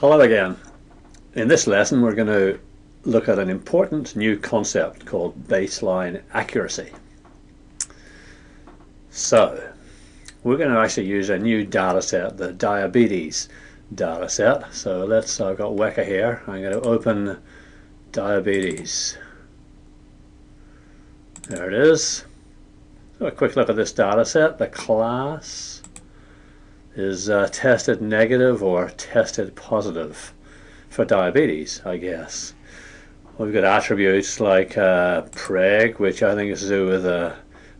Hello again. In this lesson we're going to look at an important new concept called baseline accuracy. So we're going to actually use a new data set, the diabetes data set. So let's, I've got Weka here, I'm going to open diabetes. There it is. So a quick look at this data set, the class is uh, tested negative or tested positive for diabetes, I guess. We've got attributes like uh, preg, which I think is to do with a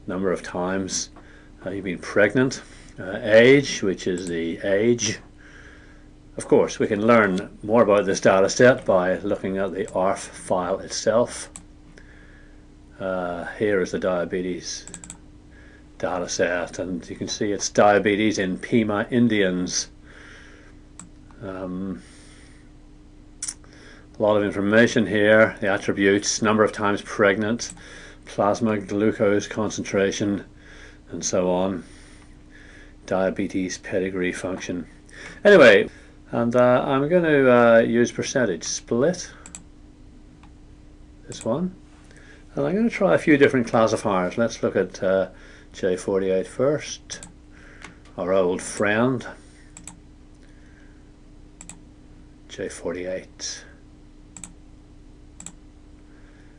number of times uh, you've been pregnant, uh, age, which is the age. Of course, we can learn more about this data set by looking at the ARFF file itself. Uh, here is the diabetes data set and you can see it's diabetes in Pima Indians. Um, a lot of information here, the attributes, number of times pregnant, plasma glucose concentration and so on, diabetes pedigree function. Anyway, and uh, I'm going to uh, use percentage split, this one, and I'm going to try a few different classifiers. Let's look at uh, J48 first, our old friend, J48.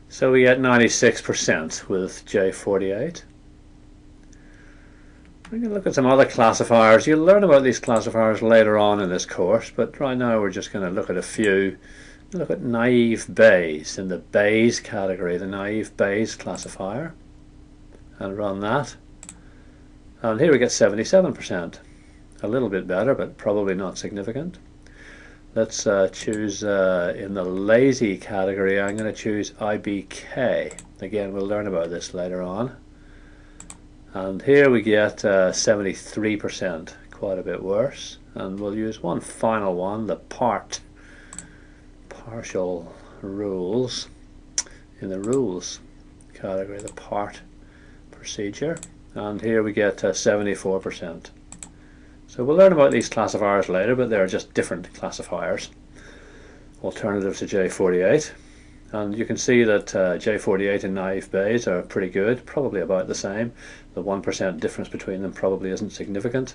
So we get 96% with J48. We can look at some other classifiers. You'll learn about these classifiers later on in this course, but right now we're just going to look at a few. Look at naive Bayes in the Bayes category, the naive Bayes classifier, and run that. And here we get 77%. A little bit better, but probably not significant. Let's uh, choose uh, in the lazy category, I'm going to choose IBK. Again, we'll learn about this later on. And here we get 73%, uh, quite a bit worse. And we'll use one final one, the part, partial rules. In the rules category, the part procedure and here we get 74%. Uh, so we'll learn about these classifiers later, but they're just different classifiers, alternative to J48. And you can see that uh, J48 and naive Bayes are pretty good, probably about the same. The 1% difference between them probably isn't significant.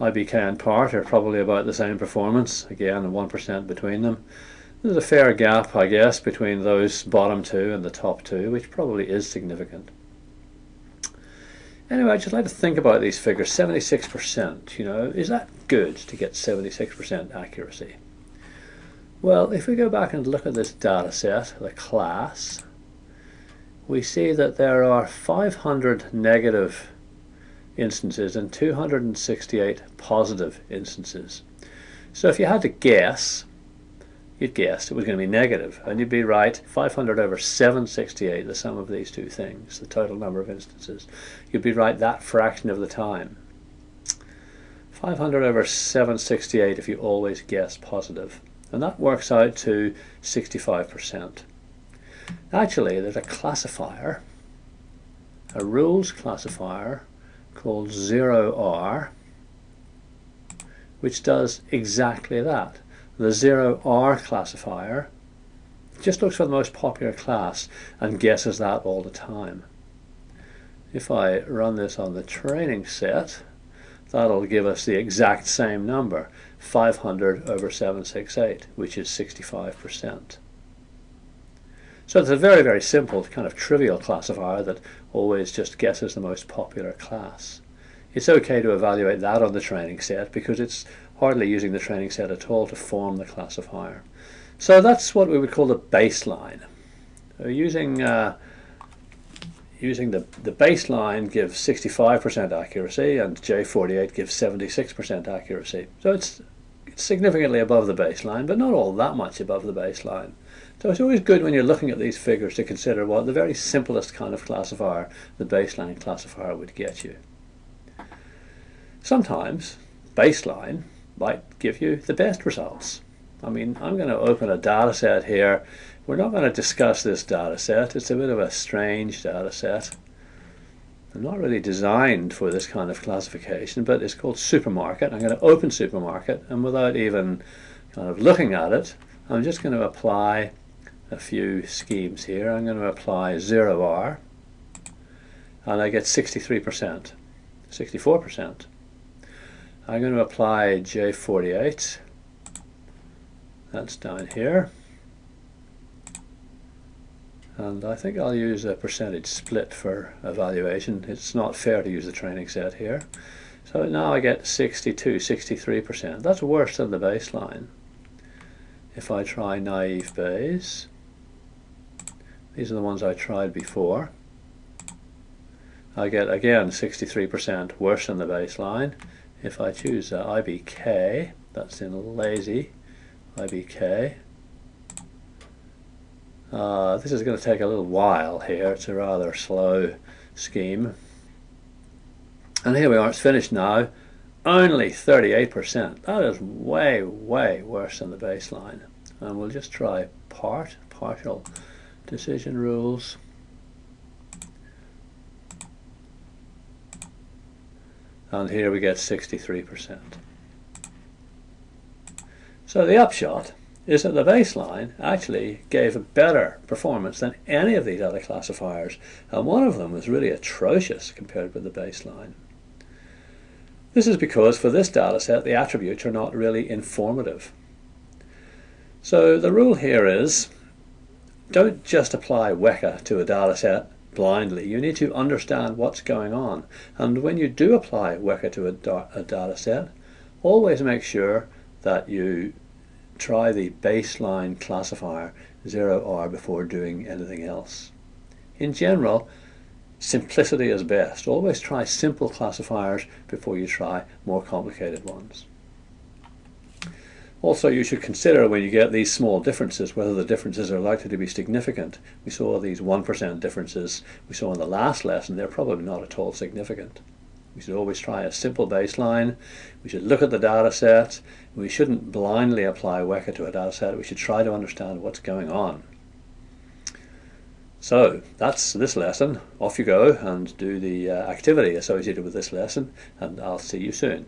IBK and PART are probably about the same performance, again 1% between them. There's a fair gap, I guess, between those bottom two and the top two, which probably is significant. Anyway, I'd just like to think about these figures. 76%, you know, is that good to get 76% accuracy? Well, if we go back and look at this data set, the class, we see that there are 500 negative instances and 268 positive instances. So if you had to guess, you'd guessed it was going to be negative, and you'd be right 500 over 768 the sum of these two things the total number of instances. You'd be right that fraction of the time. 500 over 768 if you always guess positive. and that works out to 65% actually there's a classifier a rules classifier called ZeroR which does exactly that the ZeroR classifier just looks for the most popular class and guesses that all the time. If I run this on the training set, that'll give us the exact same number, 500 over 768, which is 65%. So it's a very, very simple, kind of trivial classifier that always just guesses the most popular class. It's okay to evaluate that on the training set because it's hardly using the training set at all to form the classifier. So that's what we would call the baseline. So using uh, using the, the baseline gives 65% accuracy and J48 gives 76% accuracy. So it's, it's significantly above the baseline, but not all that much above the baseline. So it's always good when you're looking at these figures to consider what the very simplest kind of classifier, the baseline classifier, would get you. Sometimes baseline might give you the best results. I mean, I'm going to open a data set here. We're not going to discuss this data set. It's a bit of a strange data set. I'm not really designed for this kind of classification, but it's called supermarket. I'm going to open supermarket, and without even kind of looking at it, I'm just going to apply a few schemes here. I'm going to apply ZeroR, and I get 63%, 64%. I'm going to apply J48, that's down here. And I think I'll use a percentage split for evaluation. It's not fair to use the training set here. So now I get 62, 63%. That's worse than the baseline. If I try naive Bayes, these are the ones I tried before. I get again 63% worse than the baseline. If I choose uh, IBK, that's in lazy, IBK, uh, this is going to take a little while here. It's a rather slow scheme. And here we are, it's finished now. Only 38%. That is way, way worse than the baseline. And we'll just try part, partial decision rules. And here we get 63%. So the upshot is that the baseline actually gave a better performance than any of these other classifiers, and one of them was really atrocious compared with the baseline. This is because for this dataset the attributes are not really informative. So the rule here is don't just apply Weka to a dataset blindly. You need to understand what's going on. And when you do apply Weka to a, a dataset, always make sure that you try the baseline classifier ZeroR before doing anything else. In general, simplicity is best. Always try simple classifiers before you try more complicated ones. Also, you should consider when you get these small differences whether the differences are likely to be significant. We saw these 1% differences we saw in the last lesson. They're probably not at all significant. We should always try a simple baseline. We should look at the data set. We shouldn't blindly apply Weka to a data set. We should try to understand what's going on. So that's this lesson. Off you go and do the uh, activity associated with this lesson and I'll see you soon.